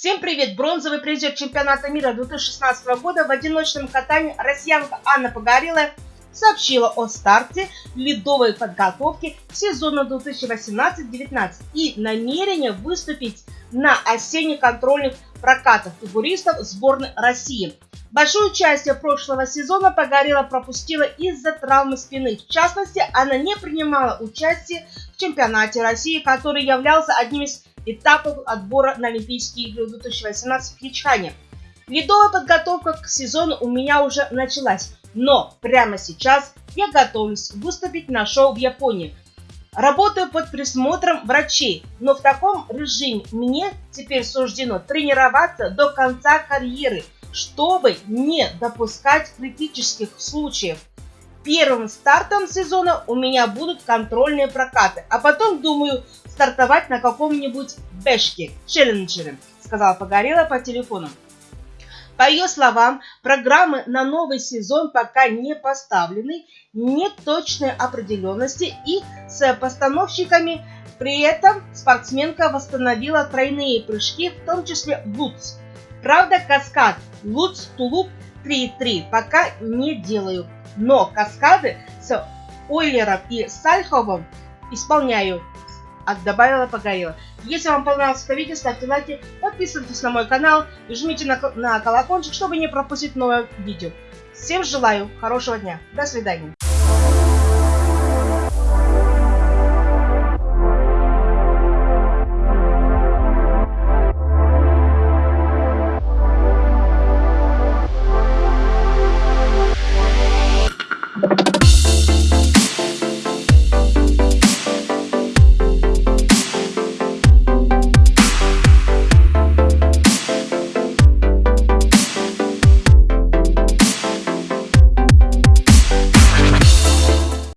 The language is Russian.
Всем привет! Бронзовый призер чемпионата мира 2016 года в одиночном катании россиянка Анна Погорелая сообщила о старте ледовой подготовки к сезону 2018-19 и намерение выступить на осенних контрольных прокатах фигуристов сборной России. Большую часть прошлого сезона Погорела пропустила из-за травмы спины. В частности, она не принимала участие в чемпионате России, который являлся одним из этапов отбора на Олимпийские игры 2018 в Хичхане. Ледовая подготовка к сезону у меня уже началась, но прямо сейчас я готовлюсь выступить на шоу в Японии. Работаю под присмотром врачей, но в таком режиме мне теперь суждено тренироваться до конца карьеры – чтобы не допускать критических случаев. Первым стартом сезона у меня будут контрольные прокаты, а потом думаю стартовать на каком-нибудь бэшке, челленджере, сказала Погорела по телефону. По ее словам, программы на новый сезон пока не поставлены, нет точной определенности и с постановщиками. При этом спортсменка восстановила тройные прыжки, в том числе лутс. Правда, каскад Луц Тулуп 3.3 пока не делаю, но каскады с Ойлером и Сальховым исполняю. А добавила Погорела. Если вам понравилось это видео, ставьте лайки, подписывайтесь на мой канал и жмите на, на колокольчик, чтобы не пропустить новое видео. Всем желаю хорошего дня. До свидания.